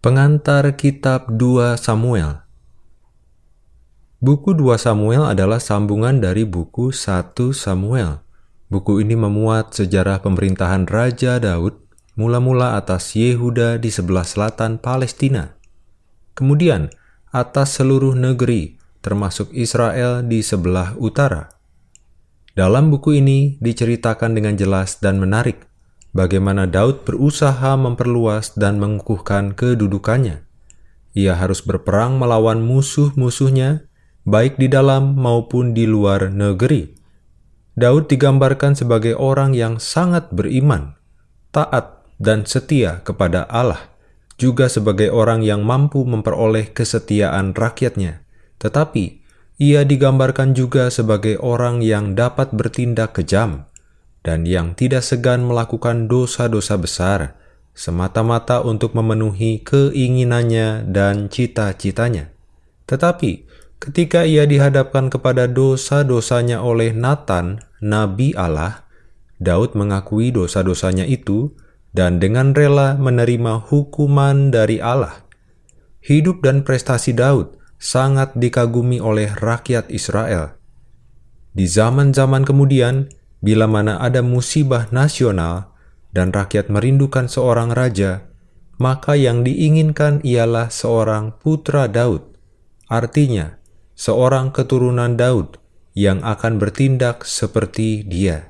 Pengantar Kitab 2 Samuel Buku 2 Samuel adalah sambungan dari buku 1 Samuel. Buku ini memuat sejarah pemerintahan Raja Daud, mula-mula atas Yehuda di sebelah selatan Palestina. Kemudian, atas seluruh negeri, termasuk Israel di sebelah utara. Dalam buku ini diceritakan dengan jelas dan menarik bagaimana Daud berusaha memperluas dan mengukuhkan kedudukannya. Ia harus berperang melawan musuh-musuhnya, baik di dalam maupun di luar negeri. Daud digambarkan sebagai orang yang sangat beriman, taat, dan setia kepada Allah, juga sebagai orang yang mampu memperoleh kesetiaan rakyatnya. Tetapi, ia digambarkan juga sebagai orang yang dapat bertindak kejam, dan yang tidak segan melakukan dosa-dosa besar, semata-mata untuk memenuhi keinginannya dan cita-citanya. Tetapi, ketika ia dihadapkan kepada dosa-dosanya oleh Nathan, Nabi Allah, Daud mengakui dosa-dosanya itu dan dengan rela menerima hukuman dari Allah. Hidup dan prestasi Daud sangat dikagumi oleh rakyat Israel. Di zaman-zaman kemudian, bila mana ada musibah nasional dan rakyat merindukan seorang raja, maka yang diinginkan ialah seorang putra Daud, artinya seorang keturunan Daud yang akan bertindak seperti dia.